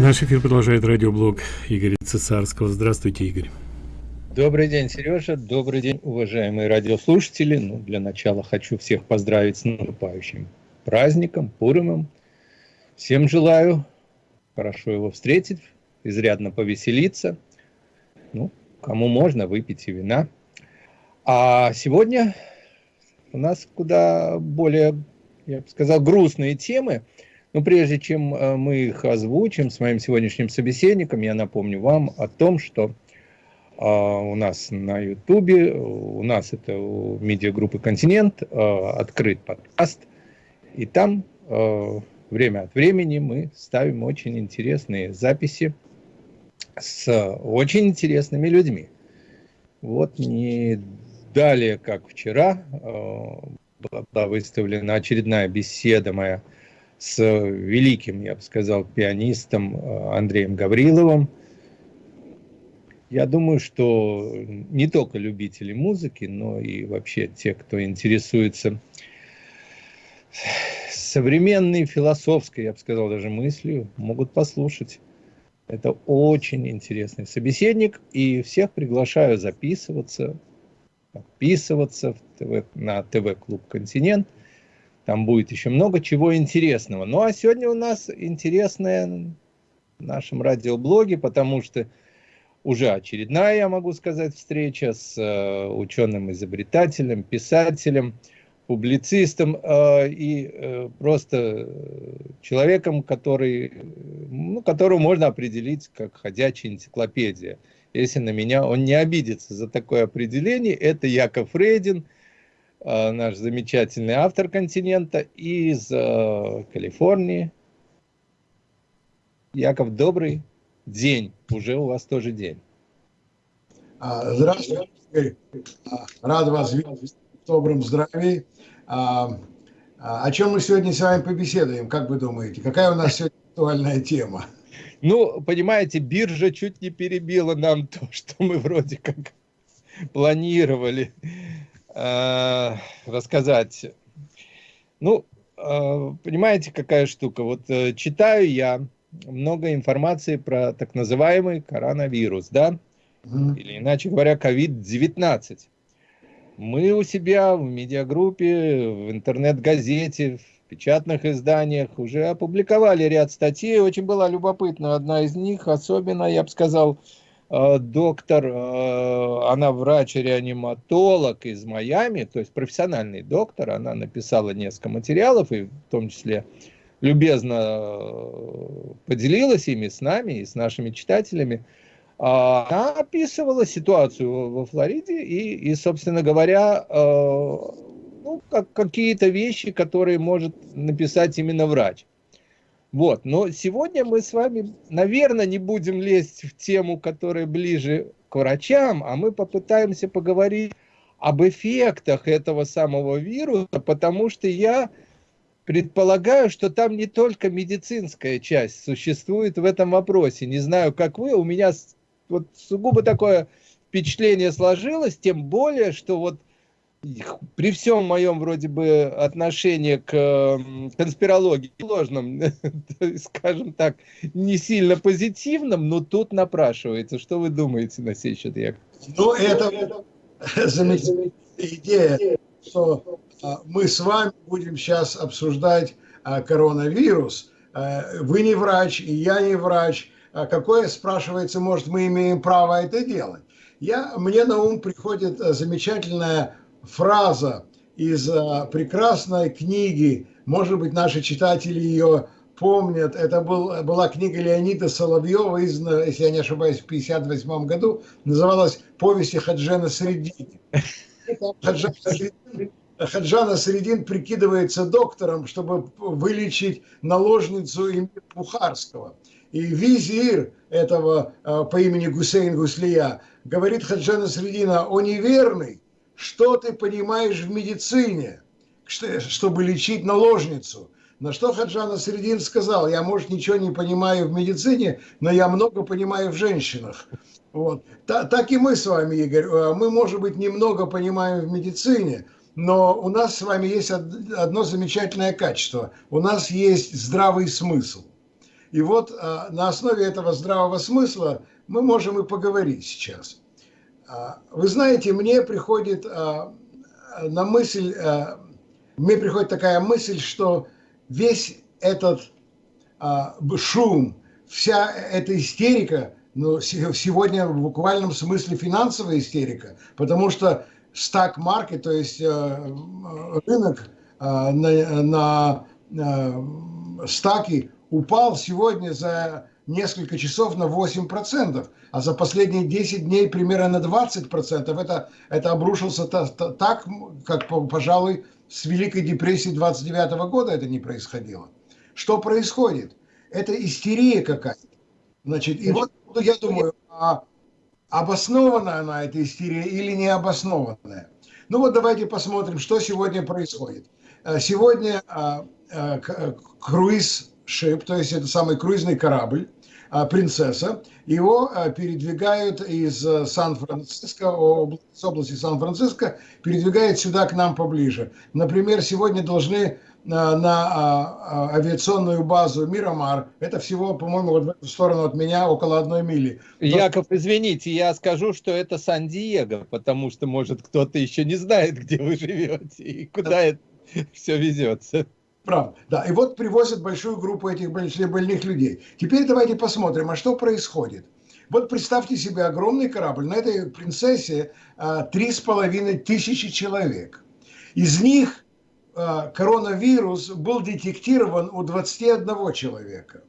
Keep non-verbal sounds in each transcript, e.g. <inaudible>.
Наш эфир продолжает радиоблог Игоря Цесарского. Здравствуйте, Игорь. Добрый день, Сережа. Добрый день, уважаемые радиослушатели. Ну, для начала хочу всех поздравить с наступающим праздником, Пуримом. Всем желаю хорошо его встретить, изрядно повеселиться. Ну, кому можно, выпить и вина. А сегодня у нас куда более, я бы сказал, грустные темы – но прежде чем э, мы их озвучим с моим сегодняшним собеседником, я напомню вам о том, что а, у нас на Ютубе, у нас это у медиагруппы «Континент» э, открыт подкаст, и там э, время от времени мы ставим очень интересные записи с очень интересными людьми. Вот не далее, как вчера, была выставлена очередная беседа моя с великим, я бы сказал, пианистом э, Андреем Гавриловым. Я думаю, что не только любители музыки, но и вообще те, кто интересуется современной философской, я бы сказал, даже мыслью, могут послушать. Это очень интересный собеседник, и всех приглашаю записываться, подписываться в ТВ, на ТВ-клуб «Континент», там будет еще много чего интересного. Ну а сегодня у нас интересное в нашем радиоблоге, потому что уже очередная, я могу сказать, встреча с э, ученым-изобретателем, писателем, публицистом э, и э, просто человеком, который, ну, которого можно определить как ходячая энциклопедия. Если на меня он не обидится за такое определение, это Яков Рейдин – наш замечательный автор континента из э, Калифорнии. Яков, добрый день. Уже у вас тоже день. А, здравствуйте, а, Рад вас видеть в добром здравии. А, о чем мы сегодня с вами побеседуем, как вы думаете? Какая у нас сегодня актуальная тема? Ну, понимаете, биржа чуть не перебила нам то, что мы вроде как планировали. Э, рассказать. Ну, э, понимаете, какая штука? Вот э, читаю я много информации про так называемый коронавирус, да? Mm. Или иначе говоря, COVID-19. Мы у себя в медиагруппе, в интернет-газете, в печатных изданиях уже опубликовали ряд статей. Очень была любопытна одна из них, особенно, я бы сказал, доктор, э, она врач-реаниматолог из Майами, то есть профессиональный доктор, она написала несколько материалов, и в том числе любезно э, поделилась ими с нами и с нашими читателями. А, она описывала ситуацию во Флориде и, и собственно говоря, ну, как, какие-то вещи, которые может написать именно врач. Вот, но сегодня мы с вами, наверное, не будем лезть в тему, которая ближе к врачам, а мы попытаемся поговорить об эффектах этого самого вируса, потому что я предполагаю, что там не только медицинская часть существует в этом вопросе. Не знаю, как вы, у меня вот сугубо такое впечатление сложилось, тем более, что вот при всем моем вроде бы отношении к конспирологии ложном, <laughs> скажем так, не сильно позитивном, но тут напрашивается. Что вы думаете на сей счет, Яков? Ну, это замечательная идея, что а, мы с вами будем сейчас обсуждать а, коронавирус. А, вы не врач, и я не врач. Какое, спрашивается, может, мы имеем право это делать? Я, мне на ум приходит замечательная фраза из э, прекрасной книги, может быть, наши читатели ее помнят, это был, была книга Леонида Соловьева, из, если я не ошибаюсь, в 1958 году, называлась «Повести Хаджана Средини». Хаджана Средин, Хаджана Средин прикидывается доктором, чтобы вылечить наложницу Эмир Бухарского. И визир этого э, по имени Гусейн Гуслия говорит Хаджана Средина, о неверный, что ты понимаешь в медицине, чтобы лечить наложницу? На что Хаджана Средин сказал, я, может, ничего не понимаю в медицине, но я много понимаю в женщинах. Вот. так и мы с вами, Игорь, э, мы, может быть, немного понимаем в медицине, но у нас с вами есть одно замечательное качество. У нас есть здравый смысл. И вот а, на основе этого здравого смысла мы можем и поговорить сейчас. А, вы знаете, мне приходит а, на мысль, а, мне приходит такая мысль, что весь этот шум, вся эта истерика, ну, сегодня в буквальном смысле финансовая истерика, потому что стак маркет, то есть рынок на, на стаки упал сегодня за несколько часов на 8%, а за последние 10 дней примерно на 20%. Это, это обрушился так, как, пожалуй, с Великой депрессии 29 года это не происходило. Что происходит? Это истерия какая-то. Значит, и вот я думаю, а обоснованная она эта истерия или не обоснованная? Ну вот давайте посмотрим, что сегодня происходит. Э, сегодня а, э, э, круиз шип, то есть это самый круизный корабль, принцесса, его передвигают из Сан-Франциско, с области Сан-Франциско, передвигают сюда к нам поближе. Например, сегодня должны на, а, а, авиационную базу Мирамар. Это всего, по-моему, вот в эту сторону от меня около одной мили. Яков, извините, я скажу, что это Сан-Диего, потому что, может, кто-то еще не знает, где вы живете и куда да. это все везется. Правда, да. И вот привозят большую группу этих больных людей. Теперь давайте посмотрим, а что происходит. Вот представьте себе огромный корабль. На этой принцессе а, три с половиной тысячи человек. Из них Э, коронавирус был детектирован у 21 человека.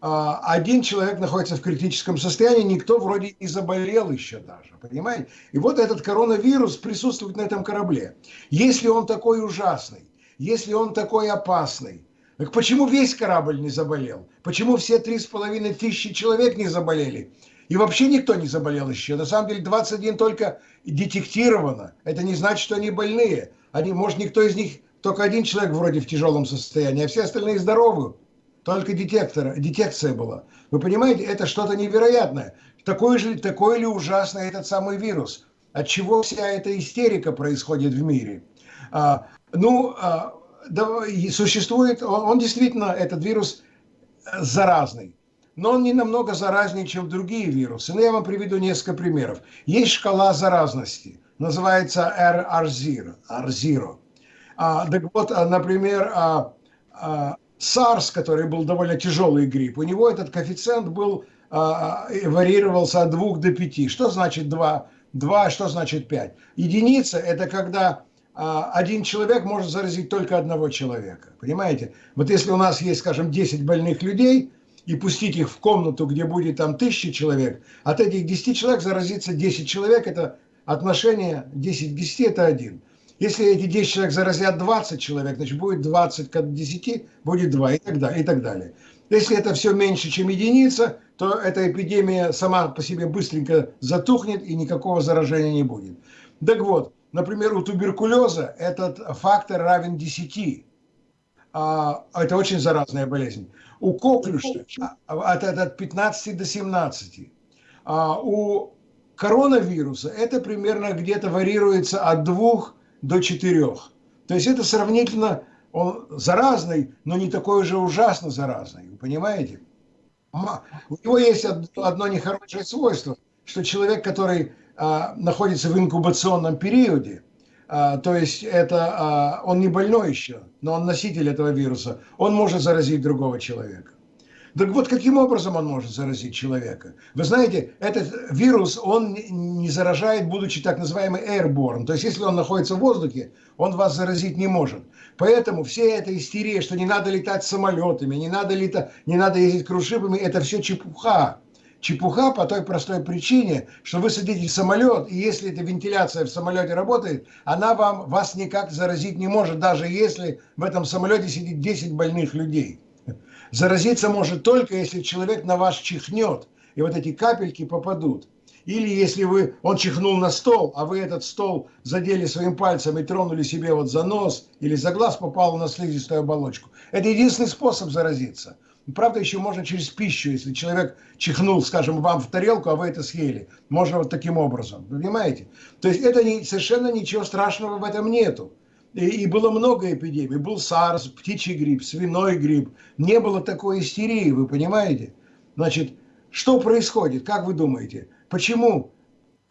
А, один человек находится в критическом состоянии, никто вроде не заболел еще даже, понимаете? И вот этот коронавирус присутствует на этом корабле. Если он такой ужасный, если он такой опасный, так почему весь корабль не заболел? Почему все три с половиной тысячи человек не заболели? И вообще никто не заболел еще. На самом деле 21 только детектировано. Это не значит, что они больные. Они, может, никто из них, только один человек вроде в тяжелом состоянии, а все остальные здоровы. Только детектор, детекция была. Вы понимаете, это что-то невероятное. Такой же, такой ли ужасный этот самый вирус? От чего вся эта истерика происходит в мире? А, ну, а, да, существует, он, он действительно, этот вирус заразный но он не намного заразнее, чем другие вирусы. Но я вам приведу несколько примеров. Есть шкала заразности называется R0. R0. А, так вот, а, например, а, а, SARS, который был довольно тяжелый грипп, у него этот коэффициент был, а, варьировался от 2 до 5. Что значит 2? 2, что значит 5? Единица – это когда а, один человек может заразить только одного человека. Понимаете? Вот если у нас есть, скажем, 10 больных людей, и пустить их в комнату, где будет там тысячи человек, от этих 10 человек заразится 10 человек, это отношение 10 к 10 это 1. Если эти 10 человек заразят 20 человек, значит будет 20 к 10, будет 2 и так далее. И так далее. Если это все меньше, чем единица, то эта эпидемия сама по себе быстренько затухнет и никакого заражения не будет. Так вот, например, у туберкулеза этот фактор равен 10. А, это очень заразная болезнь. У коклюша от, от 15 до 17. А у коронавируса это примерно где-то варьируется от двух до четырех. То есть это сравнительно он заразный, но не такой уже ужасно заразный. Вы понимаете? У него есть одно нехорошее свойство, что человек, который а, находится в инкубационном периоде, а, то есть это а, он не больной еще, но он носитель этого вируса, он может заразить другого человека. Так вот, каким образом он может заразить человека? Вы знаете, этот вирус, он не заражает, будучи так называемый airborne. То есть, если он находится в воздухе, он вас заразить не может. Поэтому все эта истерия, что не надо летать самолетами, не надо, летать, не надо ездить крушипами, это все чепуха. Чепуха по той простой причине, что вы садитесь в самолет, и если эта вентиляция в самолете работает, она вам, вас никак заразить не может, даже если в этом самолете сидит 10 больных людей. Заразиться может только, если человек на вас чихнет, и вот эти капельки попадут. Или если вы, он чихнул на стол, а вы этот стол задели своим пальцем и тронули себе вот за нос или за глаз, попало на слизистую оболочку. Это единственный способ заразиться. Правда, еще можно через пищу, если человек чихнул, скажем, вам в тарелку, а вы это съели. Можно вот таким образом, понимаете? То есть это не, совершенно ничего страшного в этом нету. и, и было много эпидемий. Был САРС, птичий грипп, свиной грипп. Не было такой истерии, вы понимаете? Значит, что происходит, как вы думаете? Почему?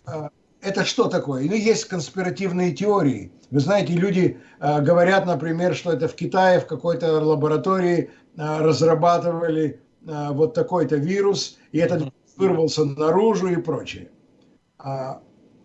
А, это что такое? Ну, есть конспиративные теории. Вы знаете, люди э, говорят, например, что это в Китае в какой-то лаборатории разрабатывали э, вот такой-то вирус, и этот вырвался наружу и прочее. А,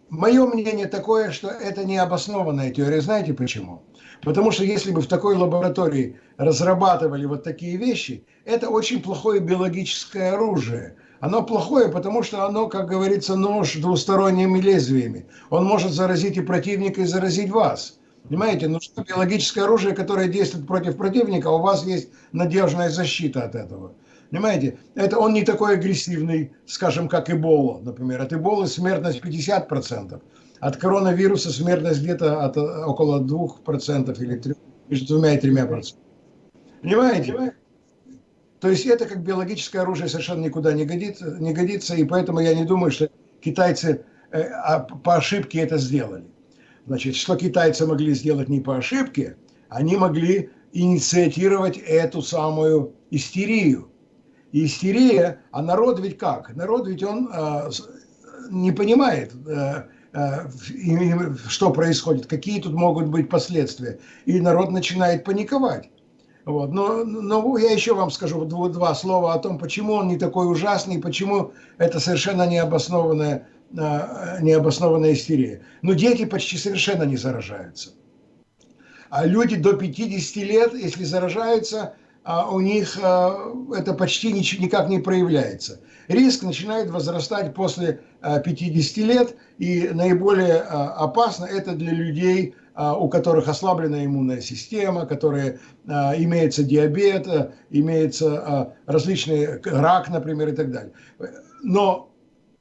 мое мнение такое, что это необоснованная теория. Знаете почему? Потому что если бы в такой лаборатории разрабатывали вот такие вещи, это очень плохое биологическое оружие. Оно плохое, потому что оно, как говорится, нож двусторонними лезвиями. Он может заразить и противника, и заразить вас. Понимаете, ну что биологическое оружие, которое действует против противника, у вас есть надежная защита от этого. Понимаете, это он не такой агрессивный, скажем, как Эбола, например. От Эболы смертность 50%. От коронавируса смертность где-то от около 2% или 3, между двумя и тремя процентами. Понимаете? То есть это как биологическое оружие совершенно никуда не годится, не годится и поэтому я не думаю, что китайцы э, а, по ошибке это сделали. Значит, что китайцы могли сделать не по ошибке, они могли инициировать эту самую истерию. И истерия, а народ ведь как? Народ ведь он э, не понимает, э, э, что происходит, какие тут могут быть последствия. И народ начинает паниковать. Вот. Но, но я еще вам скажу два, два слова о том, почему он не такой ужасный, почему это совершенно необоснованная, необоснованная истерия. Но дети почти совершенно не заражаются. А люди до 50 лет, если заражаются, а у них а, это почти никак не проявляется. Риск начинает возрастать после 50 лет, и наиболее опасно это для людей, а, у которых ослаблена иммунная система, которые а, имеется диабет, а, имеется различные рак, например, и так далее. Но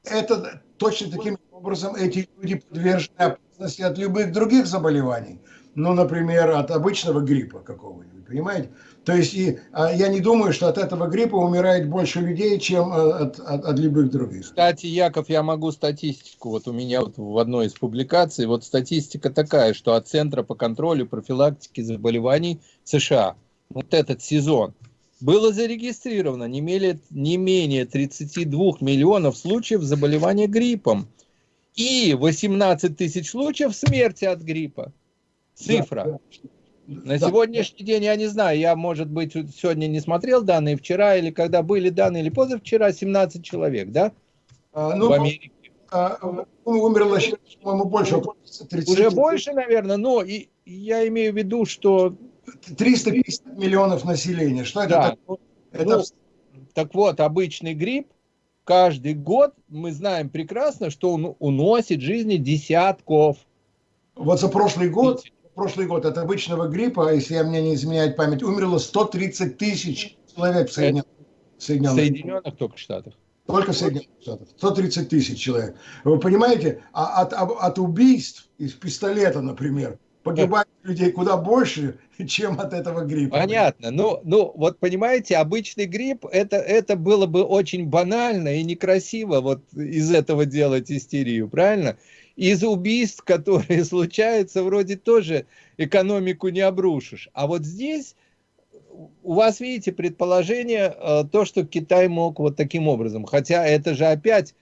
это точно таким образом эти люди подвержены опасности от любых других заболеваний. Ну, например, от обычного гриппа какого-нибудь, понимаете? То есть и, а, я не думаю, что от этого гриппа умирает больше людей, чем а, от, от, от любых других. Кстати, Яков, я могу статистику. Вот у меня вот в одной из публикаций, вот статистика такая, что от Центра по контролю профилактики заболеваний США, вот этот сезон, было зарегистрировано не менее, не менее 32 миллионов случаев заболевания гриппом и 18 тысяч случаев смерти от гриппа. Цифра. Да, да. На да. сегодняшний день я не знаю, я, может быть, сегодня не смотрел данные, вчера или когда были данные, или позавчера, 17 человек, да? А, ну, в Америке. А, умерло, по-моему, больше. 30. Уже больше, наверное, но и, я имею в виду, что... 350 миллионов населения, что это да. такое? Это... Ну, так вот, обычный грипп, каждый год мы знаем прекрасно, что он уносит жизни десятков. Вот за прошлый год прошлый год от обычного гриппа, если я мне не изменяет память, умерло 130 тысяч человек в Соединенных, Соединенных, Соединенных только Штатах. Только в Соединенных Штатах. 130 тысяч человек. Вы понимаете, а от, от убийств из пистолета, например, погибает людей куда больше, чем от этого гриппа. Понятно. Ну, ну вот понимаете, обычный грипп, это, это было бы очень банально и некрасиво вот из этого делать истерию, правильно? из убийств, <laughs> которые случаются, вроде тоже экономику не обрушишь. А вот здесь у вас, видите, предположение, э, то, что Китай мог вот таким образом. Хотя это же опять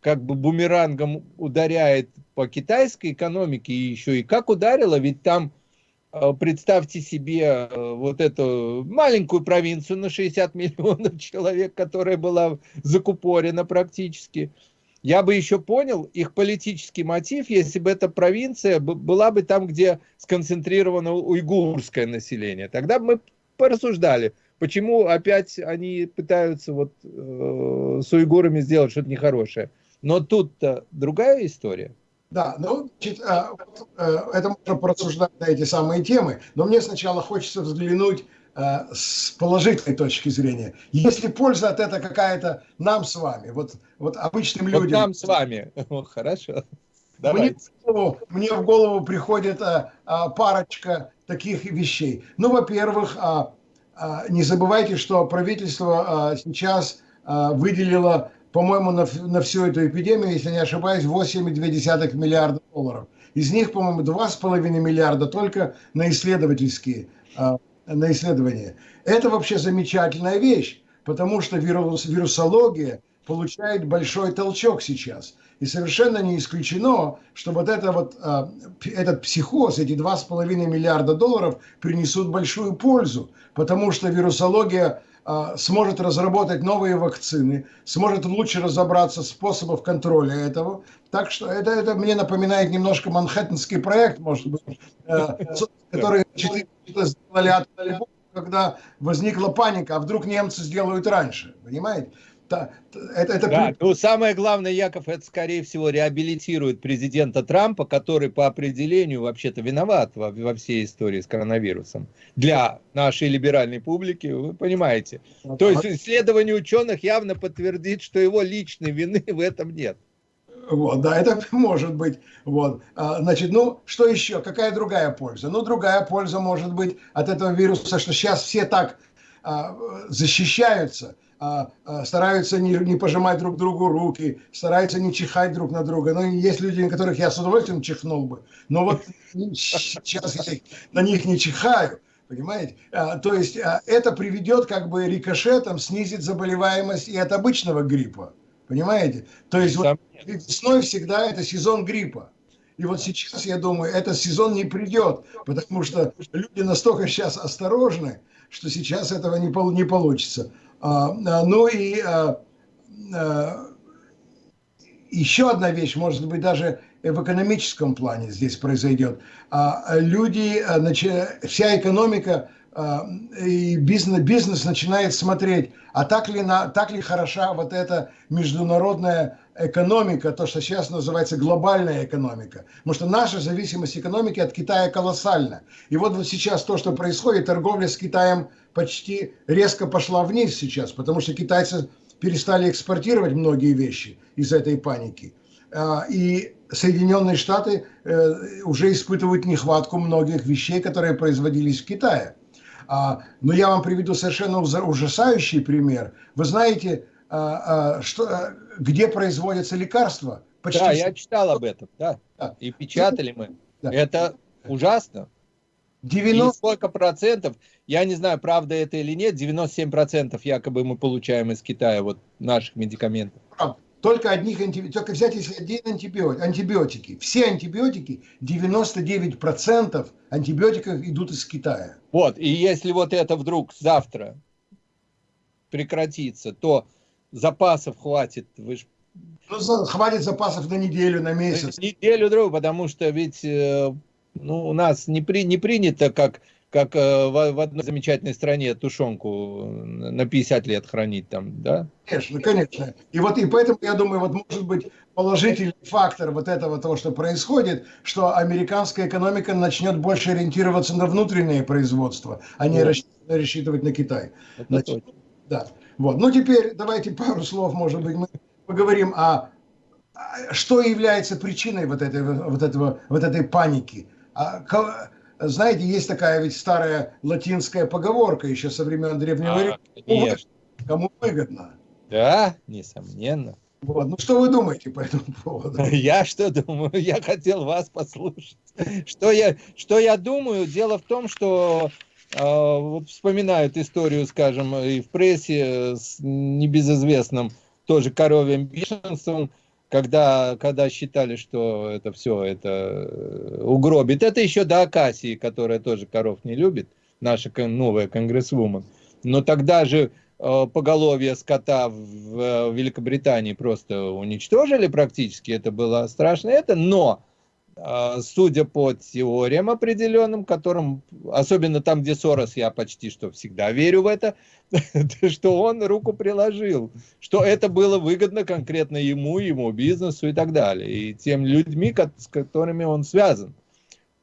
как бы бумерангом ударяет по китайской экономике еще и как ударило, ведь там, э, представьте себе э, вот эту маленькую провинцию на 60 миллионов <laughs> человек, которая была закупорена практически, я бы еще понял их политический мотив, если бы эта провинция была бы там, где сконцентрировано уйгурское население. Тогда бы мы порассуждали, почему опять они пытаются вот э, с уйгурами сделать что-то нехорошее. Но тут-то другая история. Да, ну, э, э, это можно порассуждать на эти самые темы, но мне сначала хочется взглянуть Э, с положительной точки зрения. Если польза от этого какая-то нам с вами, вот, вот обычным вот людям. нам с вами. <laughs> хорошо. Мне в, голову, мне в голову приходит а, а, парочка таких вещей. Ну, во-первых, а, а, не забывайте, что правительство а, сейчас а, выделило, по-моему, на, на всю эту эпидемию, если не ошибаюсь, 8,2 миллиарда долларов. Из них, по-моему, 2,5 миллиарда только на исследовательские, а, на исследования. Это вообще замечательная вещь, потому что вирус, вирусология получает большой толчок сейчас. И совершенно не исключено, что вот, это вот а, этот психоз, эти 2,5 миллиарда долларов принесут большую пользу, потому что вирусология сможет разработать новые вакцины, сможет лучше разобраться в способах контроля этого. Так что это, это мне напоминает немножко Манхэттенский проект, может быть, э, который сделали когда возникла паника, а вдруг немцы сделают раньше, понимаете? Это, это... Да, ну самое главное, Яков, это скорее всего реабилитирует президента Трампа, который по определению вообще-то виноват во, во всей истории с коронавирусом. Для нашей либеральной публики, вы понимаете. То есть исследование ученых явно подтвердит, что его личной вины в этом нет. Вот, да, это <laughs> может быть. Вот. А, значит, ну, что еще? Какая другая польза? Ну, другая польза может быть от этого вируса, что сейчас все так а, защищаются, стараются не, не пожимать друг другу руки, стараются не чихать друг на друга. Но есть люди, на которых я с удовольствием чихнул бы, но вот сейчас я на них не чихаю. Понимаете? А, то есть а, это приведет как бы рикошетом, снизит заболеваемость и от обычного гриппа. Понимаете? То есть вот весной всегда это сезон гриппа. И вот сейчас, я думаю, этот сезон не придет, потому что люди настолько сейчас осторожны, что сейчас этого не, не получится. А, а, ну и а, еще одна вещь, может быть, даже в экономическом плане здесь произойдет. Люди, вся экономика и бизнес, бизнес начинает смотреть, а так ли, на, так ли хороша вот эта международная экономика, то, что сейчас называется глобальная экономика. Потому что наша зависимость экономики от Китая колоссальна. И вот, вот сейчас то, что происходит, торговля с Китаем почти резко пошла вниз сейчас, потому что китайцы перестали экспортировать многие вещи из этой паники. А, и Соединенные Штаты э, уже испытывают нехватку многих вещей, которые производились в Китае. А, но я вам приведу совершенно ужасающий пример. Вы знаете, а, что, где производятся лекарства? Почти да, я читал об этом, да. да. И печатали мы. Да. Это ужасно. 90... И сколько процентов, я не знаю, правда это или нет, 97 процентов якобы мы получаем из Китая вот наших медикаментов. Только одних антибиотиков, только взять если один антибиотик, антибиотики. Все антибиотики, 99 процентов антибиотиков идут из Китая. Вот, и если вот это вдруг завтра прекратится, то запасов хватит, вы же ну, хватит запасов на неделю, на месяц. Неделю-другую, потому что ведь э, ну, у нас не, при, не принято, как, как э, в, в одной замечательной стране тушенку на 50 лет хранить там, да? Конечно, конечно. И вот и поэтому, я думаю, вот может быть положительный фактор вот этого того, что происходит, что американская экономика начнет больше ориентироваться на внутреннее производство, а не вот. рассчитывать на Китай. Это Значит, да. Вот. Ну, теперь давайте пару слов, может быть, мы поговорим о что является причиной вот, этой, вот, этого, вот этой паники. А, знаете, есть такая ведь старая латинская поговорка еще со времен Древнего а, Рима. Кому выгодно. Да, несомненно. Вот. Ну, что вы думаете по этому поводу? <laughs> Я что думаю? Я хотел вас послушать. Что я, что я думаю? Дело в том, что э, вот вспоминают историю, скажем, и в прессе с небезызвестным тоже коровьим бешенством, когда, когда считали, что это все это э, угробит. Это еще до Акасии, которая тоже коров не любит, наша новая конгрессвумен. Но тогда же э, поголовье скота в, в Великобритании просто уничтожили практически, это было страшно. Это, но судя по теориям определенным, которым, особенно там, где Сорос, я почти что всегда верю в это, <laughs> что он руку приложил, что это было выгодно конкретно ему, ему бизнесу и так далее, и тем людьми, с которыми он связан.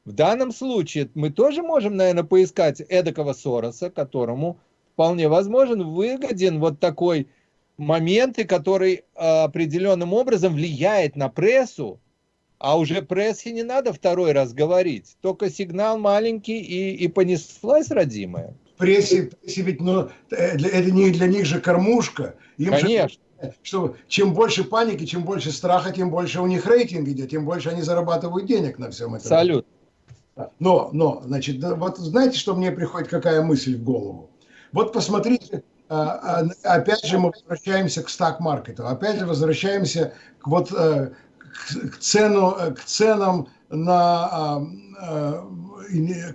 В данном случае мы тоже можем, наверное, поискать эдакого Сороса, которому вполне возможен выгоден вот такой момент, который а, определенным образом влияет на прессу, а уже прессе не надо второй раз говорить. Только сигнал маленький и, и понеслась родимая. Прессе, прессе ведь ну, это не для них же кормушка. Им Конечно. Же, что чем больше паники, чем больше страха, тем больше у них рейтинг идет, тем больше они зарабатывают денег на всем этом. Салют. Но, но, значит, вот знаете, что мне приходит, какая мысль в голову? Вот посмотрите, а, а, опять же мы возвращаемся к стак-маркету, опять же возвращаемся к вот э, к, цену, к ценам на а,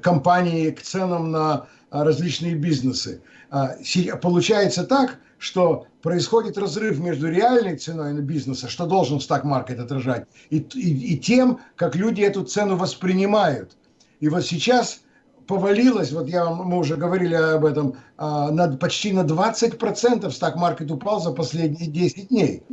компании, к ценам на различные бизнесы. Получается так, что происходит разрыв между реальной ценой на бизнеса, что должен стак-маркет отражать, и, и, и тем, как люди эту цену воспринимают. И вот сейчас повалилось, вот я, мы уже говорили об этом, а, на, почти на 20% стак-маркет упал за последние 10 дней.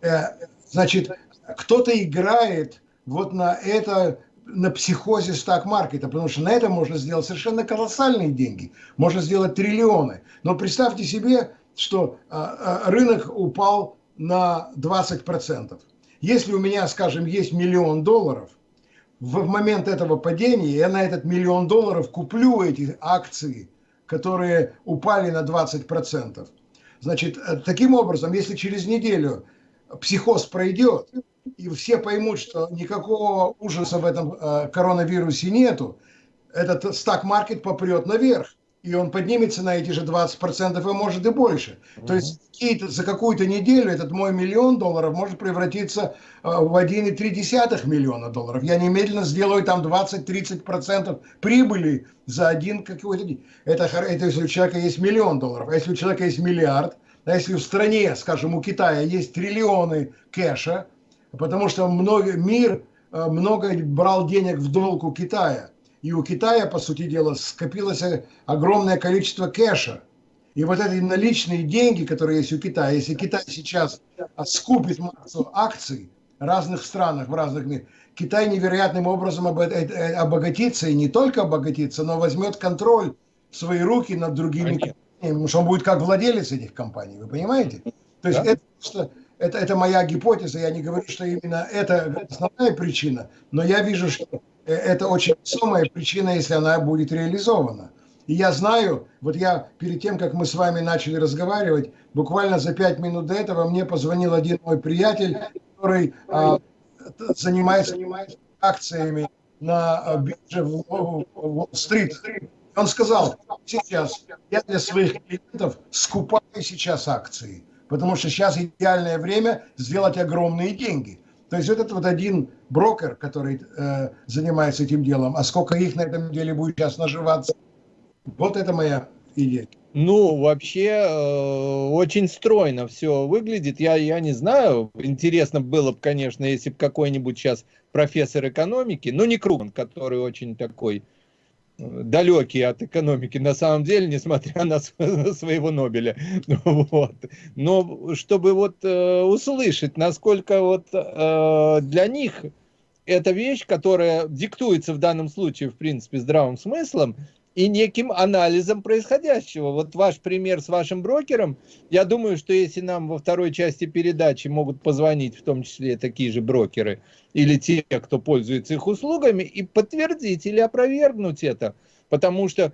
Э, значит, кто-то играет вот на это, на психозе стак-маркета, потому что на это можно сделать совершенно колоссальные деньги, можно сделать триллионы. Но представьте себе, что а, а, рынок упал на 20%. Если у меня, скажем, есть миллион долларов, в момент этого падения я на этот миллион долларов куплю эти акции, которые упали на 20%. Значит, э, таким образом, если через неделю психоз пройдет, и все поймут, что никакого ужаса в этом э, коронавирусе нету, этот стак-маркет попрет наверх и он поднимется на эти же 20%, и может и больше. Mm-hmm. То есть за какую-то неделю этот мой миллион долларов может превратиться э, в 1,3 миллиона долларов. Я немедленно сделаю там 20-30% прибыли за один какой-то день. Это, это если у человека есть миллион долларов. А если у человека есть миллиард, а если в стране, скажем, у Китая есть триллионы кэша, потому что много, мир э, много брал денег в долг у Китая – и у Китая, по сути дела, скопилось огромное количество кэша. И вот эти наличные деньги, которые есть у Китая, если Китай сейчас скупит массу акций в разных странах, в разных мирах, Китай невероятным образом э, э, обогатится, и не только обогатится, но возьмет контроль в свои руки над другими компаниями, потому что он будет как владелец этих компаний, вы понимаете? То есть да? это, что, это, это моя гипотеза, я не говорю, что именно это основная причина, но я вижу, что Э, это очень весомая причина, если она будет реализована. И я знаю, вот я перед тем, как мы с вами начали разговаривать, буквально за пять минут до этого мне позвонил один мой приятель, который а, занимается, занимается акциями на а, бирже в Уолл-стрит. Он сказал, сейчас я для своих клиентов скупаю сейчас акции, потому что сейчас идеальное время сделать огромные деньги. То есть этот вот один брокер, который э, занимается этим делом, а сколько их на этом деле будет сейчас наживаться, вот это моя идея. Ну, вообще, э, очень стройно все выглядит. Я, я не знаю, интересно было бы, конечно, если бы какой-нибудь сейчас профессор экономики, но не Круган, который очень такой далекие от экономики на самом деле, несмотря на, <laughs> своего Нобеля. <laughs> Вот. Но чтобы вот э, услышать, насколько вот э, для них эта вещь, которая диктуется в данном случае, в принципе, здравым смыслом, и неким анализом происходящего. Вот ваш пример с вашим брокером, я думаю, что если нам во второй части передачи могут позвонить, в том числе такие же брокеры, или те, кто пользуется их услугами, и подтвердить или опровергнуть это, потому что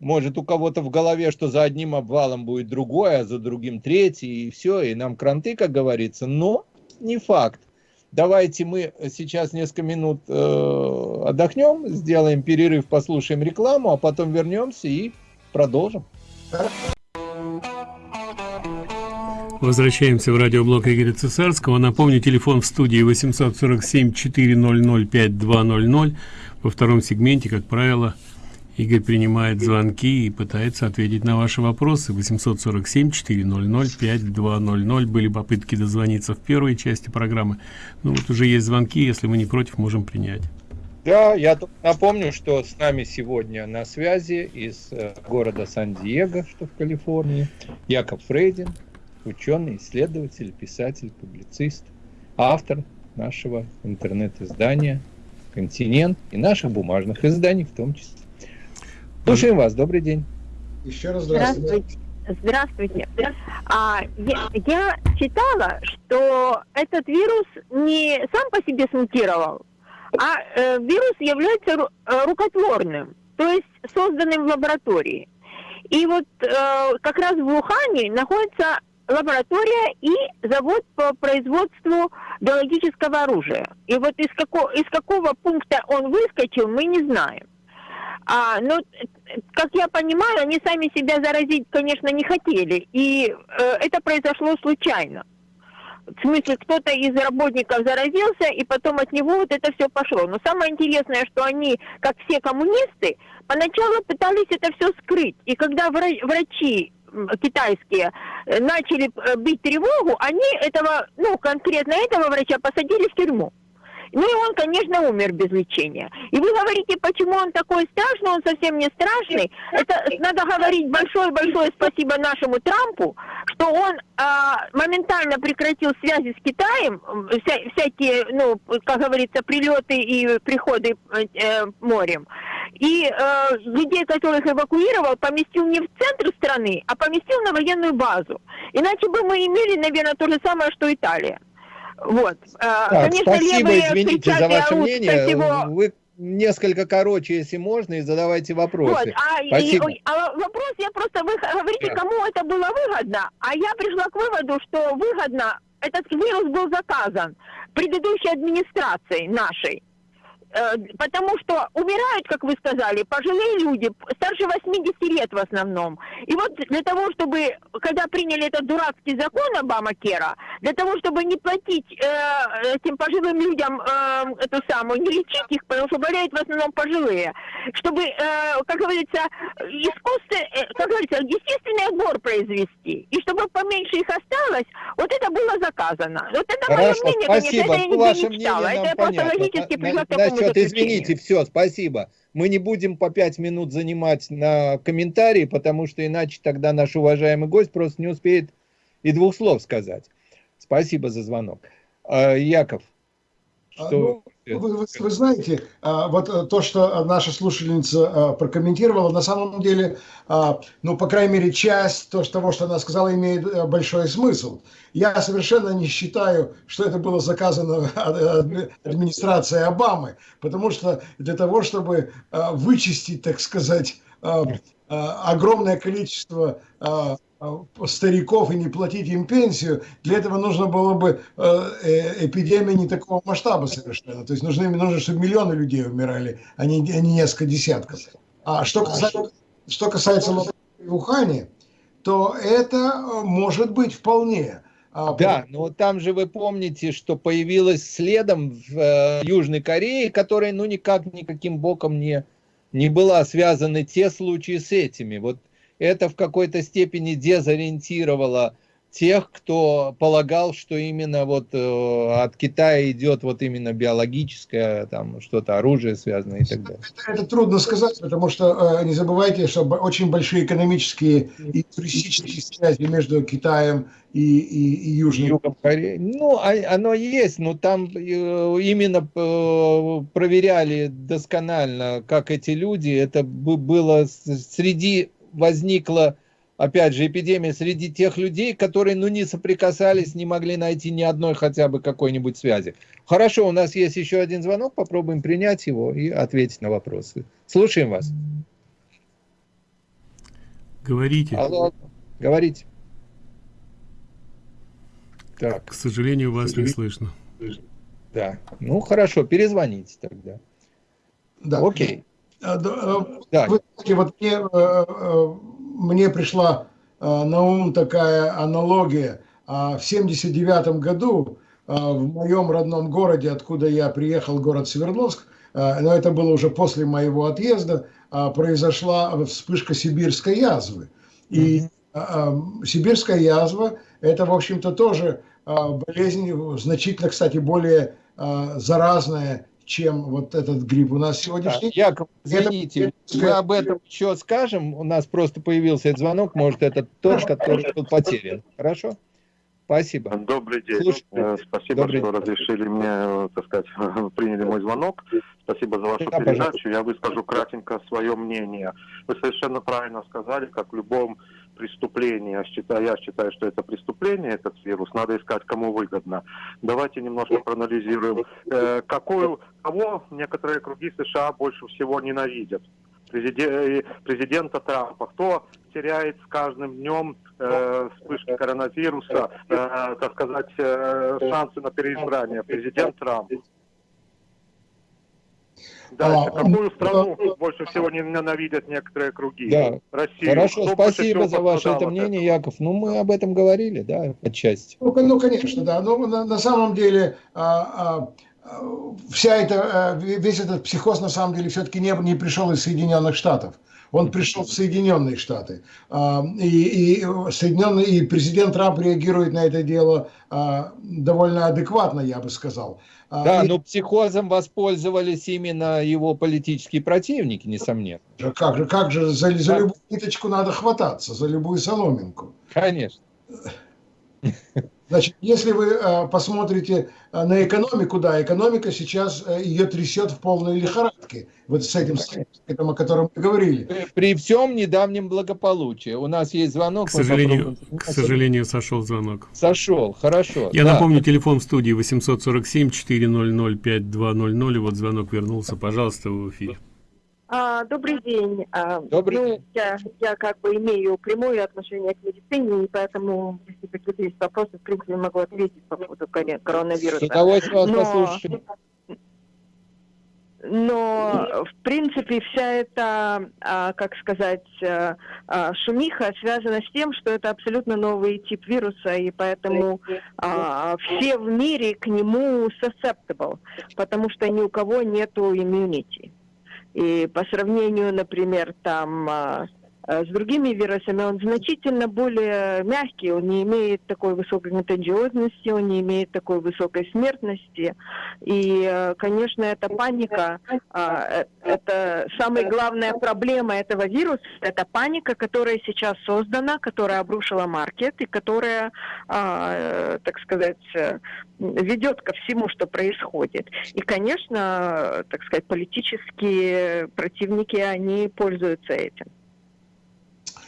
может у кого-то в голове, что за одним обвалом будет другой, а за другим третий, и все, и нам кранты, как говорится, но не факт. Давайте мы сейчас несколько минут э, отдохнем, сделаем перерыв, послушаем рекламу, а потом вернемся и продолжим. Возвращаемся в радиоблог Игоря Цесарского. Напомню, телефон в студии 847-400-5200. Во втором сегменте, как правило, Игорь принимает звонки и пытается ответить на ваши вопросы. 847-400-5200. Были попытки дозвониться в первой части программы. Ну вот уже есть звонки, если мы не против, можем принять. Да, я напомню, что с нами сегодня на связи из э, города Сан-Диего, что в Калифорнии, Яков Фрейдин, ученый, исследователь, писатель, публицист, автор нашего интернет-издания «Континент» и наших бумажных изданий в том числе. Слушаем вас. Добрый день. Еще раз здравствуйте. Здравствуйте. А, я, я читала, что этот вирус не сам по себе смутировал, а э, вирус является ру, э, рукотворным, то есть созданным в лаборатории. И вот э, как раз в Ухане находится лаборатория и завод по производству биологического оружия. И вот из какого, из какого пункта он выскочил, мы не знаем. А, ну, как я понимаю, они сами себя заразить, конечно, не хотели. И э, это произошло случайно. В смысле, кто-то из работников заразился, и потом от него вот это все пошло. Но самое интересное, что они, как все коммунисты, поначалу пытались это все скрыть. И когда врачи китайские э, начали э, бить тревогу, они этого, ну, конкретно этого врача посадили в тюрьму. Ну и он, конечно, умер без лечения. И вы говорите, почему он такой страшный, он совсем не страшный. Это надо говорить большое-большое спасибо нашему Трампу, что он а, моментально прекратил связи с Китаем, вся, всякие, ну, как говорится, прилеты и приходы э, морем. И э, людей, которых эвакуировал, поместил не в центр страны, а поместил на военную базу. Иначе бы мы имели, наверное, то же самое, что Италия. Вот. А, так, Конечно, спасибо, извините за ваше мнение. Всего... Вы несколько короче, если можно, и задавайте вопросы. Вот, а, и, а вопрос я просто, вы говорите, кому это было выгодно, а я пришла к выводу, что выгодно, этот вирус был заказан предыдущей администрацией нашей. Э, потому что умирают, как вы сказали, пожилые люди, старше 80 лет в основном. И вот для того, чтобы, когда приняли этот дурацкий закон Обама Кера, для того, чтобы не платить э, этим пожилым людям э, эту самую, не лечить их, потому что болеют в основном пожилые, чтобы, э, как говорится, искусство, э, как говорится, естественный отбор произвести, и чтобы поменьше их осталось, вот это было заказано. Вот это Хорошо, мое мнение, спасибо. конечно, это я нигде не читала. Это я просто логически пришла к такому Насчет, извините, все, спасибо. Мы не будем по пять минут занимать на комментарии, потому что иначе тогда наш уважаемый гость просто не успеет и двух слов сказать. Спасибо за звонок. А, Яков. А, что... Ну, вы, вы, вы знаете, а, вот э, то, что наша слушательница прокомментировала, на самом деле, ну, по крайней мере, часть то, того, что она сказала, имеет э, большой смысл. Я совершенно не считаю, что это было заказано <laughs> администрацией Обамы, потому что для того, чтобы вычистить, так сказать, огромное количество а, стариков и не платить им пенсию, для этого нужно было бы э, э, эпидемия не такого масштаба совершенно. То есть нужны, нужно, чтобы миллионы людей умирали, а не, а не несколько десятков. А что касается, что касается в Ухане, то это э, может быть вполне. А, да, но там же вы помните, что появилось следом в э, Южной Корее, которая ну никак никаким боком не, не была связаны те случаи с этими. Вот это в какой-то степени дезориентировало тех, кто полагал, что именно вот э, от Китая идет вот именно биологическое, там что-то оружие связанное и так далее. Это, это трудно сказать, потому что э, не забывайте, что очень большие экономические и туристические связи между Китаем и, и, и Южной Югом Кореей. Ну, а, оно есть, но там э, именно э, проверяли досконально, как эти люди, это было среди возникла, опять же, эпидемия среди тех людей, которые, ну, не соприкасались, не могли найти ни одной хотя бы какой-нибудь связи. Хорошо, у нас есть еще один звонок, попробуем принять его и ответить на вопросы. Слушаем вас. Говорите. Алло, говорите. Так. К сожалению, вас не слышно. Да, ну хорошо, перезвоните тогда. Да. Окей. А, да. Вы знаете, вот мне, э, э, мне пришла э, на ум такая аналогия. А в 79 году в моем родном городе, откуда я приехал, город Свердловск, но это было уже после моего отъезда, произошла вспышка сибирской язвы. И сибирская язва – это, в общем-то, тоже болезнь значительно, кстати, более заразная, чем вот этот гриб у нас сегодняшний. Да, Яков, извините, это... мы об этом еще скажем. У нас просто появился этот звонок, может, это тот, который тут потерян. Хорошо? Спасибо. Добрый день. Слушайте. Э, спасибо, Добрый что день. разрешили мне, э, так сказать, <laughs> приняли мой звонок. Спасибо за вашу да, передачу. Пожалуйста. Я выскажу кратенько свое мнение. Вы совершенно правильно сказали, как в любом преступление, я считаю, я считаю, что это преступление, этот вирус, надо искать, кому выгодно. Давайте немножко проанализируем, э, какую, кого некоторые круги США больше всего ненавидят. президента Трампа. Кто теряет с каждым днем э, вспышки коронавируса, э, так сказать, э, шансы на переизбрание? Президент Трамп. Дальше. А, Какую <laughs> страну а, больше всего ненавидят некоторые круги? Да. Россию. Хорошо, Кто спасибо за ваше это мнение, Яков. Ну, мы об этом говорили, да, отчасти. Ну, ну конечно, да. Но на, на самом деле а, а, вся эта, а, весь этот психоз на самом деле все-таки не, не пришел из Соединенных Штатов. Он пришел в Соединенные Штаты. А, и, и, Соединенные, и президент Трамп реагирует на это дело довольно адекватно, я бы сказал. А, да, и... но психозом воспользовались именно его политические противники, несомненно. Как же, как же за, за любую ниточку надо хвататься, за любую соломинку. Конечно. Значит, если вы э, посмотрите э, на экономику, да, экономика сейчас э, ее трясет в полной лихорадке. Вот с этим, с этим о котором мы говорили. При, всем недавнем благополучии. У нас есть звонок. К сожалению, к сожалению сошел звонок. Сошел, хорошо. Я да. напомню, телефон в студии 847-400-5200. И вот звонок вернулся. Пожалуйста, в эфире. А, добрый день. А, добрый ну, день. Я, я как бы имею прямое отношение к медицине, и поэтому, если какие-то есть вопросы, в принципе, могу ответить по поводу коронавируса. С удовольствием вас Но... послушаем. Но, в принципе, вся эта, а, как сказать, а, шумиха связана с тем, что это абсолютно новый тип вируса, и поэтому все в мире к нему susceptible, потому что ни у кого нету иммунити. И по сравнению, например, там а, с другими вирусами он значительно более мягкий, он не имеет такой высокой контагиозности, он не имеет такой высокой смертности. И, а, конечно, эта паника, э, это самая главная проблема этого вируса, это паника, которая сейчас создана, которая обрушила маркет и которая, так сказать, ведет ко всему, что происходит. И, конечно, так сказать, политические противники, они пользуются этим.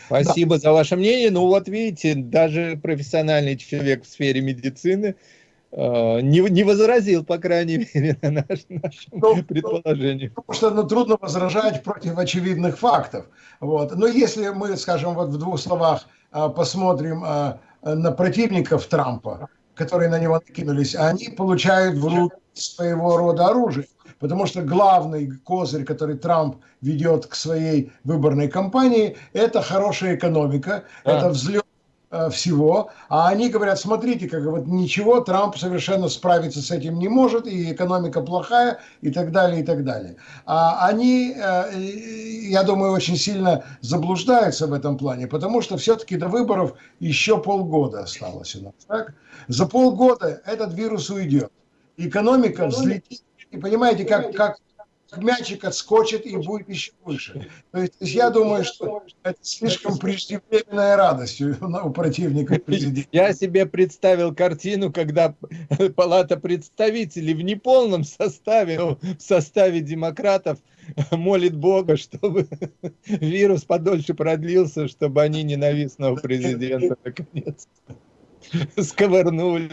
Спасибо да. за ваше мнение. Ну вот видите, даже профессиональный человек в сфере медицины э, не, не возразил, по крайней мере, на наш, нашему ну, предположению. Потому что ну, трудно возражать против очевидных фактов. Вот. Но если мы, скажем, вот в двух словах э, посмотрим э, на противников Трампа, которые на него накинулись, они получают в руки своего рода оружие. Потому что главный козырь, который Трамп ведет к своей выборной кампании, это хорошая экономика, да. это взлет э, всего, а они говорят, смотрите, как вот ничего, Трамп совершенно справиться с этим не может, и экономика плохая, и так далее, и так далее. А они, э, я думаю, очень сильно заблуждаются в этом плане, потому что все-таки до выборов еще полгода осталось у нас. Так? За полгода этот вирус уйдет. Экономика взлетит и понимаете, как, как мячик отскочит и будет еще выше. То есть, я думаю, что это слишком преждевременная радость у противника президента. Я себе представил картину, когда палата представителей в неполном составе, в составе демократов, молит Бога, чтобы вирус подольше продлился, чтобы они ненавистного президента наконец <laughs> сковырнули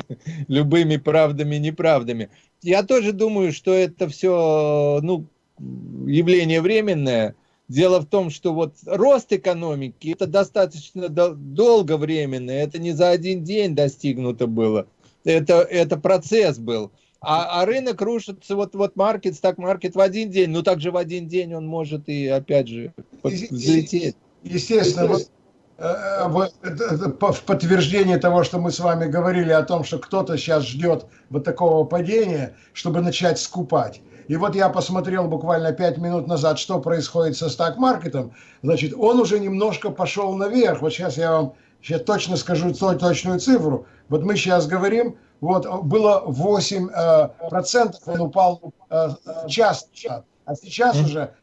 любыми правдами и неправдами. Я тоже думаю, что это все ну, явление временное. Дело в том, что вот рост экономики, это достаточно долго временно, это не за один день достигнуто было, это, это процесс был. А, а рынок рушится, вот, вот маркет, так маркет в один день, ну также в один день он может и опять же взлететь. Естественно, вот в подтверждение того, что мы с вами говорили о том, что кто-то сейчас ждет вот такого падения, чтобы начать скупать. И вот я посмотрел буквально 5 минут назад, что происходит со стак-маркетом. Значит, он уже немножко пошел наверх. Вот сейчас я вам сейчас точно скажу точную цифру. Вот мы сейчас говорим, вот было 8 э, процентов, он упал э, час назад. А сейчас уже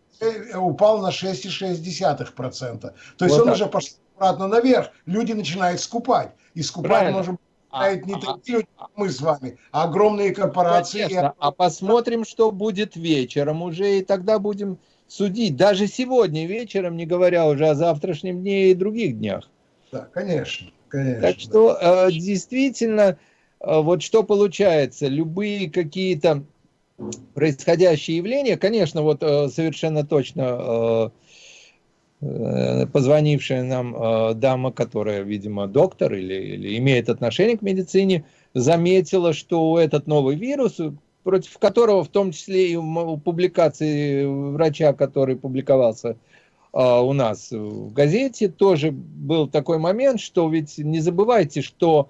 упал на 6,6%. То есть вот он так. уже пошел обратно наверх, люди начинают скупать. И скупать Правильно. можем а, не а, такие люди, как мы с вами, а огромные корпорации. Конечно. А посмотрим, что будет вечером уже, и тогда будем судить. Даже сегодня вечером, не говоря уже о завтрашнем дне и других днях. Да, конечно. конечно так что да. э, действительно, э, вот что получается, любые какие-то происходящие явления, конечно, вот э, совершенно точно позвонившая нам э, дама, которая, видимо, доктор или, или имеет отношение к медицине, заметила, что этот новый вирус, против которого в том числе и у публикации врача, который публиковался у нас в газете, тоже был такой момент, что ведь не забывайте, что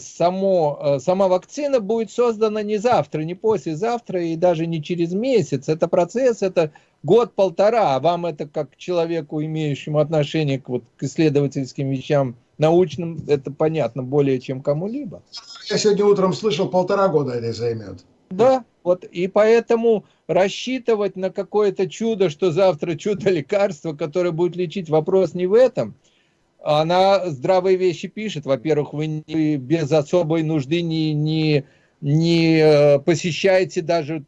само, а, сама вакцина будет создана не завтра, не послезавтра и даже не через месяц. Это процесс, это год-полтора, а вам это как человеку, имеющему отношение к, вот, к исследовательским вещам научным, это понятно более чем кому-либо. Я сегодня утром слышал, полтора года это займет. Да, вот и поэтому рассчитывать на какое-то чудо, что завтра чудо лекарство, которое будет лечить, вопрос не в этом – она здравые вещи пишет. Во-первых, вы не, без особой нужды не, не, не э, посещаете даже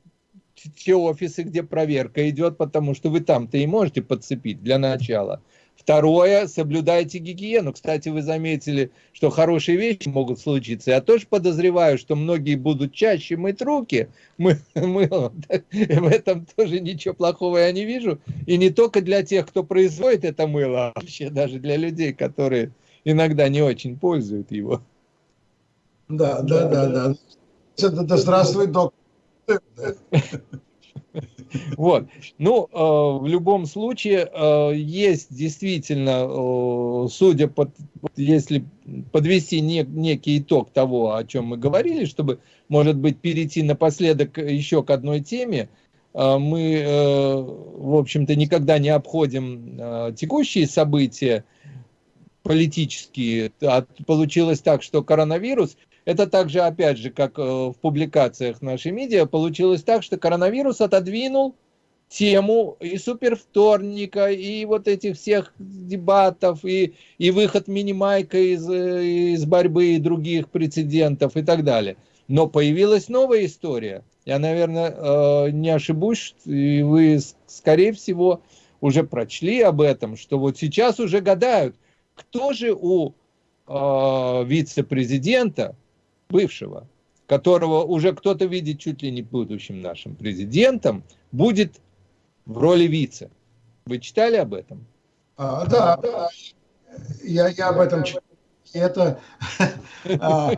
те офисы, где проверка идет, потому что вы там-то и можете подцепить для начала. Второе, соблюдайте гигиену. Кстати, вы заметили, что хорошие вещи могут случиться. Я тоже подозреваю, что многие будут чаще мыть руки. Мы, мы, <laughs> в этом тоже ничего плохого я не вижу. И не только для тех, кто производит это мыло, а вообще даже для людей, которые иногда не очень пользуют его. Да, да, да, да. да. да здравствуй, доктор. <laughs> Вот. Ну, э, в любом случае, э, есть действительно, э, судя по, если подвести не, некий итог того, о чем мы говорили, чтобы, может быть, перейти напоследок еще к одной теме, мы, в общем-то, никогда не обходим текущие события политические. Получилось так, что коронавирус это также, опять же, как э, в публикациях нашей медиа, получилось так, что коронавирус отодвинул тему и супервторника, и вот этих всех дебатов, и, и выход Минимайка из, э, из борьбы и других прецедентов и так далее. Но появилась новая история. Я, наверное, э, не ошибусь, и вы, скорее всего, уже прочли об этом, что вот сейчас уже гадают, кто же у вице-президента бывшего, которого уже кто-то видит чуть ли не будущим нашим президентом, будет в роли вице. Вы читали об этом? А, да, да. Я, я об этом читал. Это, <laughs> а,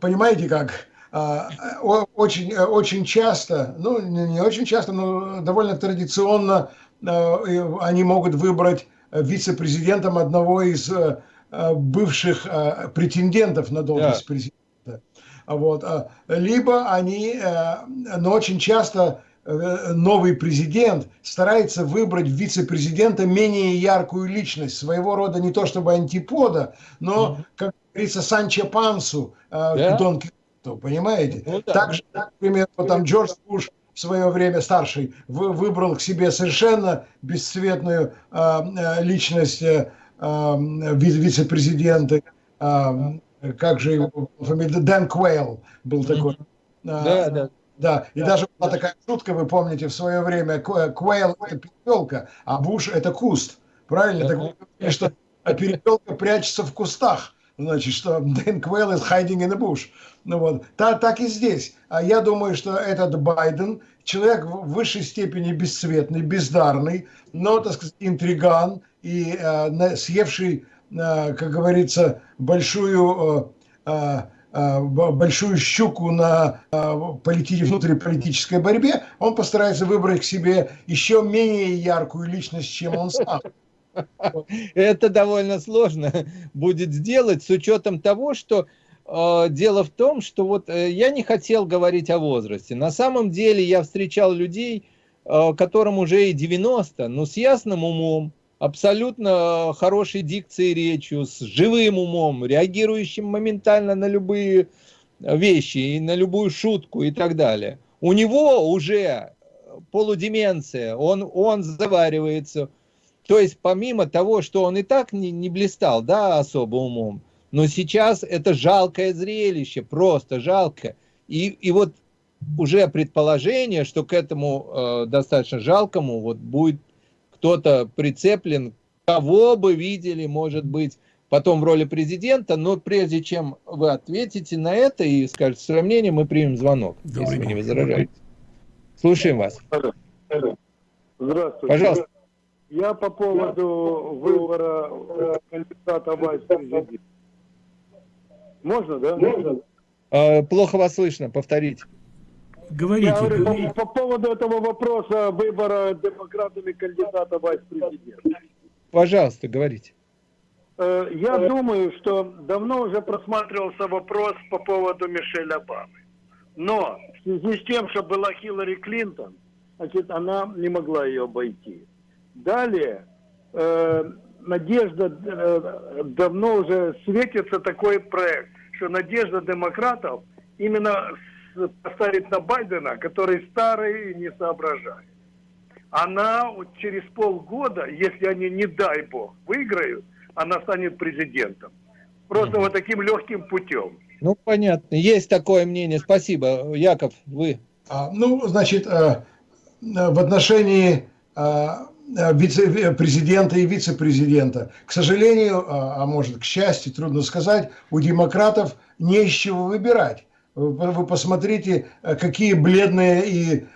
понимаете как, а, очень, очень часто, ну не очень часто, но довольно традиционно а, они могут выбрать вице-президентом одного из бывших э, претендентов на должность да. президента. Вот. А, либо они, э, но очень часто новый президент старается выбрать вице-президента менее яркую личность, своего рода не то чтобы антипода, но, как говорится, Санчо Пансу к Дон Кихоту, понимаете? Ну, да. Так же, например, вот там Джордж Буш в свое время старший выбрал к себе совершенно бесцветную личность вице-президенты, как же его фамилия, Дэн Квейл был такой. Да, да. Да, и да, даже была такая шутка, вы помните, в свое время, Квейл – это перепелка, а Буш – это куст. Правильно? Так, что перепелка прячется в кустах. Значит, что Дэн Квейл is hiding in the bush. Ну вот, так, так и здесь. А я думаю, что этот Байден человек в высшей степени бесцветный, бездарный, но, так сказать, интриган – и э, съевший, э, как говорится, большую, э, большую щуку на полити... внутриполитической борьбе, он постарается выбрать к себе еще менее яркую личность, чем он сам. Это довольно сложно будет сделать с учетом того, что э, дело в том, что вот э, я не хотел говорить о возрасте. На самом деле я встречал людей, э, которым уже и 90, но с ясным умом, абсолютно хорошей дикцией речью, с живым умом, реагирующим моментально на любые вещи, и на любую шутку и так далее. У него уже полудеменция, он, он заваривается. То есть помимо того, что он и так не, не блистал да, особо умом, но сейчас это жалкое зрелище, просто жалко. И, и вот уже предположение, что к этому э, достаточно жалкому вот будет кто-то прицеплен, кого бы видели, может быть, потом в роли президента, но прежде чем вы ответите на это и скажете свое мнение, мы примем звонок, Добрый если вы не возражаете. Слушаем вас. Здравствуйте. Пожалуйста. Я по поводу выбора кандидата в президент. Можно, да? Можно. А, плохо вас слышно, повторите. Говорите. Я говорю, говорите. По, по поводу этого вопроса выбора демократами кандидата в президент. Пожалуйста, говорите. Э, я думаю, что давно уже просматривался вопрос по поводу Мишель Обамы. Но в связи с тем, что была Хиллари Клинтон, значит, она не могла ее обойти. Далее, э, надежда, э, давно уже светится такой проект, что надежда демократов именно поставить на Байдена, который старый и не соображает. Она через полгода, если они, не дай бог, выиграют, она станет президентом. Просто вот таким легким путем. Ну, понятно. Есть такое мнение. Спасибо. Яков, вы. А, ну, значит, а, в отношении а, вице-президента и вице-президента. К сожалению, а, а может, к счастью, трудно сказать, у демократов не из чего выбирать. Вы посмотрите, какие бледные и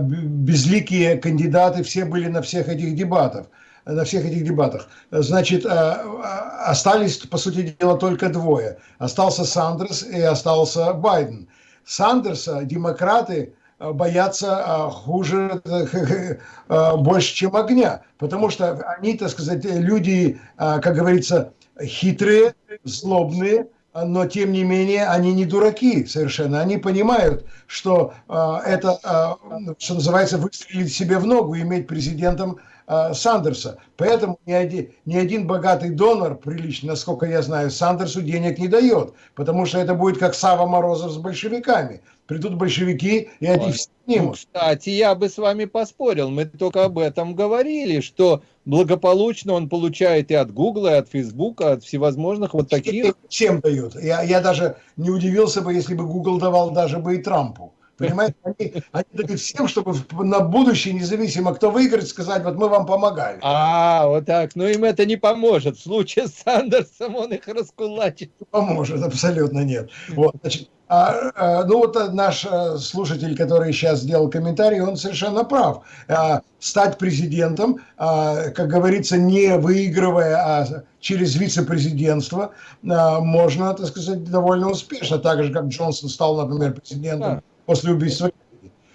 безликие кандидаты все были на всех этих дебатах на всех этих дебатах. Значит, остались, по сути дела, только двое. Остался Сандерс и остался Байден. Сандерса демократы Э, боятся а, хуже, э, <laughs> э, больше, чем огня. Потому что они, так сказать, люди, как говорится, хитрые, злобные, но тем не менее они не дураки совершенно. Они понимают, что это, что называется, выстрелить себе в ногу, иметь президентом Э, Сандерса. Поэтому ни один, ни один богатый донор, прилично, насколько я знаю, Сандерсу денег не дает. Потому что это будет как Сава Морозов с большевиками. Придут большевики, и они все снимут. Кстати, я бы с вами поспорил. Мы только об этом говорили, что благополучно он получает и от Гугла, и от Фейсбука, от всевозможных вот таких. Всем дают. Я, я даже не удивился бы, если бы Google давал даже бы и Трампу. Понимаете, они, они дают всем, чтобы на будущее, независимо кто выиграет, сказать, вот мы вам помогали. А, вот так. Но им это не поможет. В случае с Сандерсом он их раскулачит. Поможет, абсолютно нет. Вот, значит, а, а, ну вот наш а, слушатель, который сейчас сделал комментарий, он совершенно прав. А, стать президентом, а, как говорится, не выигрывая, а через вице-президентство, а, можно, так сказать, довольно успешно. Так же, как Джонсон стал, например, президентом. После убийства.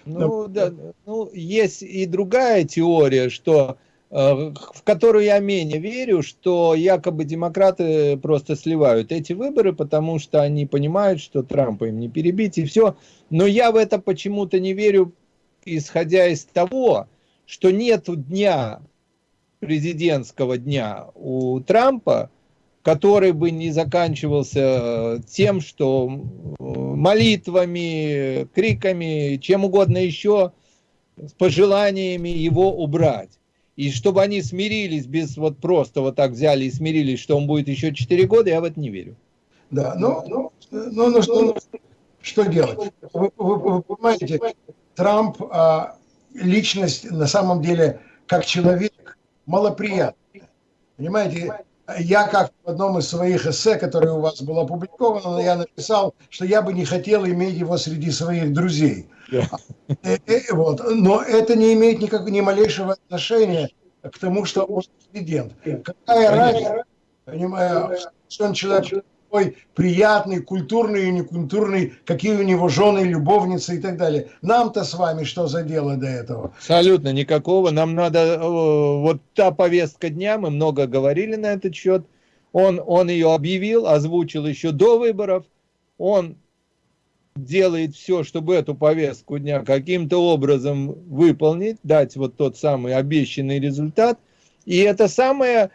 Ну, да, ну, есть и другая теория, что э, в которую я менее верю, что якобы демократы просто сливают эти выборы, потому что они понимают, что Трампа им не перебить и все. Но я в это почему-то не верю, исходя из того, что нет дня, президентского дня у Трампа, который бы не заканчивался э, тем, что э, молитвами, криками, чем угодно еще, с пожеланиями его убрать. И чтобы они смирились без вот просто вот так взяли и смирились, что он будет еще 4 года, я в это не верю. Да, ну, ну, ну, ну что, что делать? Вы, вы, вы понимаете, Трамп а, личность на самом деле как человек малоприятная. Понимаете, я как в одном из своих эссе, которое у вас было опубликовано, я написал, что я бы не хотел иметь его среди своих друзей. Yeah. Э, э, вот. Но это не имеет никак, ни малейшего отношения к тому, что он президент. Какая разница, понимаю, что он человек такой приятный, культурный и некультурный, какие у него жены, любовницы и так далее. Нам-то с вами что за дело до этого? Абсолютно никакого. Нам надо, э, вот та повестка дня, мы много говорили на этот счет, он, он ее объявил, озвучил еще до выборов, он делает все, чтобы эту повестку дня каким-то образом выполнить, дать вот тот самый обещанный результат. И это самое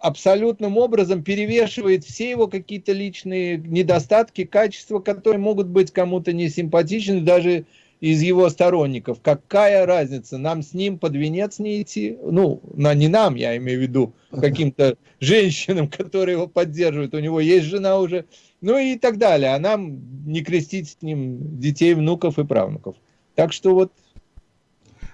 абсолютным образом перевешивает все его какие-то личные недостатки, качества, которые могут быть кому-то не симпатичны, даже из его сторонников. Какая разница, нам с ним под венец не идти? Ну, на, не нам, я имею в виду, <laughs> каким-то женщинам, которые его поддерживают. У него есть жена уже. Ну и так далее. А нам не крестить с ним детей, внуков и правнуков. Так что вот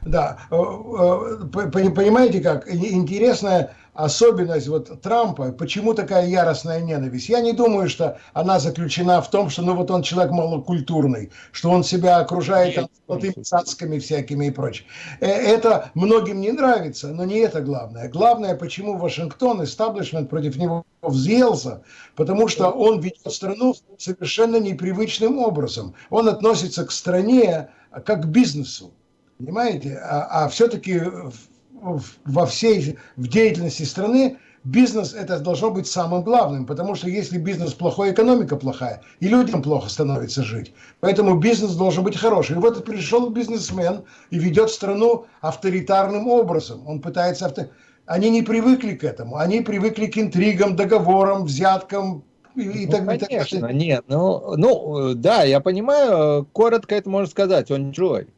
Да, понимаете как, интересная особенность вот Трампа, почему такая яростная ненависть? Я не думаю, что она заключена в том, что ну вот он человек малокультурный, что он себя окружает золотыми цацками всякими и прочее. Э, это многим не нравится, но не это главное. Главное, почему Вашингтон, истаблишмент против него взъелся, потому что он ведет страну совершенно непривычным образом. Он относится к стране как к бизнесу. Понимаете? А, а все-таки во всей в деятельности страны бизнес это должно быть самым главным, потому что если бизнес плохой, экономика плохая, и людям плохо становится жить. Поэтому бизнес должен быть хороший. И вот пришел бизнесмен и ведет страну авторитарным образом. Он пытается... Авто... Они не привыкли к этому. Они привыкли к интригам, договорам, взяткам, и, ну, так, конечно, и так. нет, ну, ну, да, я понимаю, коротко это можно сказать, он чужой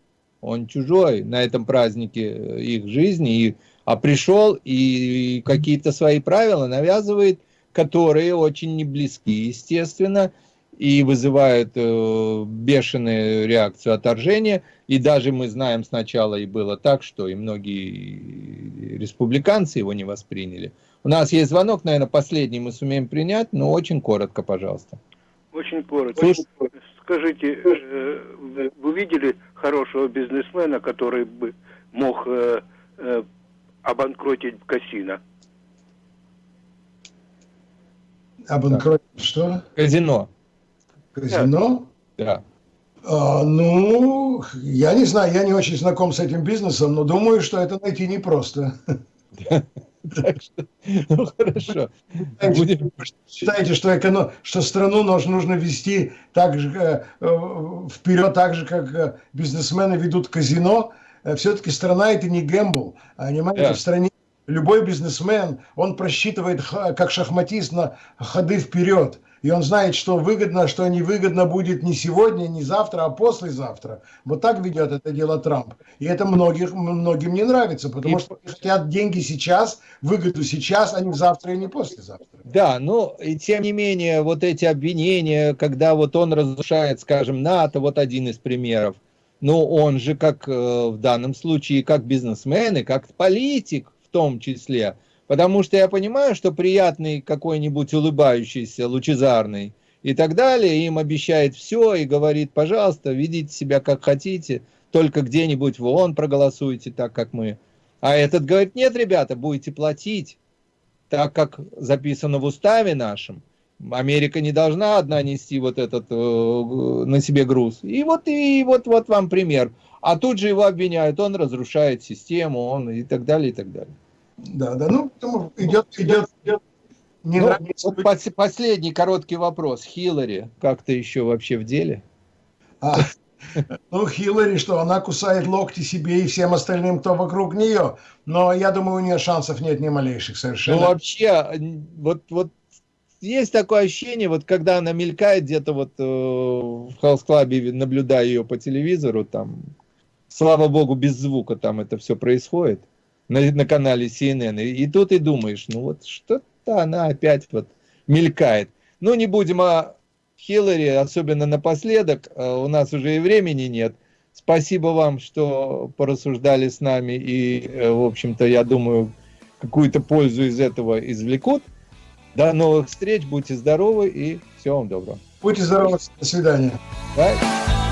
он чужой на этом празднике э, их жизни, и, а пришел и какие-то свои правила навязывает, которые очень не близки, естественно, и вызывают э, бешеную реакцию отторжения. И даже мы знаем сначала и было так, что и многие республиканцы его не восприняли. У нас есть звонок, наверное, последний мы сумеем принять, но очень коротко, пожалуйста. Очень коротко. Слушай, скажите, э, вы видели хорошего бизнесмена, который бы мог э, э, обанкротить казино? Обанкротить что? Казино. Казино? Да. А, ну, я не знаю, я не очень знаком с этим бизнесом, но думаю, что это найти непросто. <laughs> Так что, ну хорошо. Будем... Считаете, что, эконом... что страну нужно вести так же, э, э, вперед так же, как э, бизнесмены ведут казино? Все-таки страна это не гэмбл. Понимаете, yeah. в стране любой бизнесмен, он просчитывает как шахматист на ходы вперед и он знает, что выгодно, что невыгодно будет не сегодня, не завтра, а послезавтра. Вот так ведет это дело Трамп. И это многих, многим не нравится, потому и... что хотят деньги сейчас, выгоду сейчас, а не завтра и не послезавтра. Да, но и тем не менее, вот эти обвинения, когда вот он разрушает, скажем, НАТО, вот один из примеров, но он же как э, в данном случае, как бизнесмен и как политик в том числе – Потому что я понимаю, что приятный какой-нибудь улыбающийся, лучезарный и так далее, им обещает все и говорит, пожалуйста, ведите себя как хотите, только где-нибудь в ООН проголосуйте так, как мы. А этот говорит, нет, ребята, будете платить, так как записано в уставе нашем. Америка не должна одна нести вот этот э, на себе груз. И вот, и вот, вот вам пример. А тут же его обвиняют, он разрушает систему, он и так далее, и так далее. Да, да, ну, потому идет, идет, идет. Не ну, вот пос последний короткий вопрос. Хиллари как-то еще вообще в деле? А, ну, Хиллари, что она кусает локти себе и всем остальным, кто вокруг нее. Но я думаю, у нее шансов нет ни малейших совершенно. Ну, вообще, вот, вот есть такое ощущение, вот когда она мелькает где-то вот э, в Хаус-клабе, наблюдая ее по телевизору, там, слава богу, без звука там это все происходит на, на канале CNN. И, и тут и думаешь, ну вот что-то она опять вот мелькает. Ну, не будем о Хиллари, особенно напоследок, э, у нас уже и времени нет. Спасибо вам, что порассуждали с нами, и, э, в общем-то, я думаю, какую-то пользу из этого извлекут. До новых встреч, будьте здоровы и всего вам доброго. Будьте здоровы, до свидания. Bye.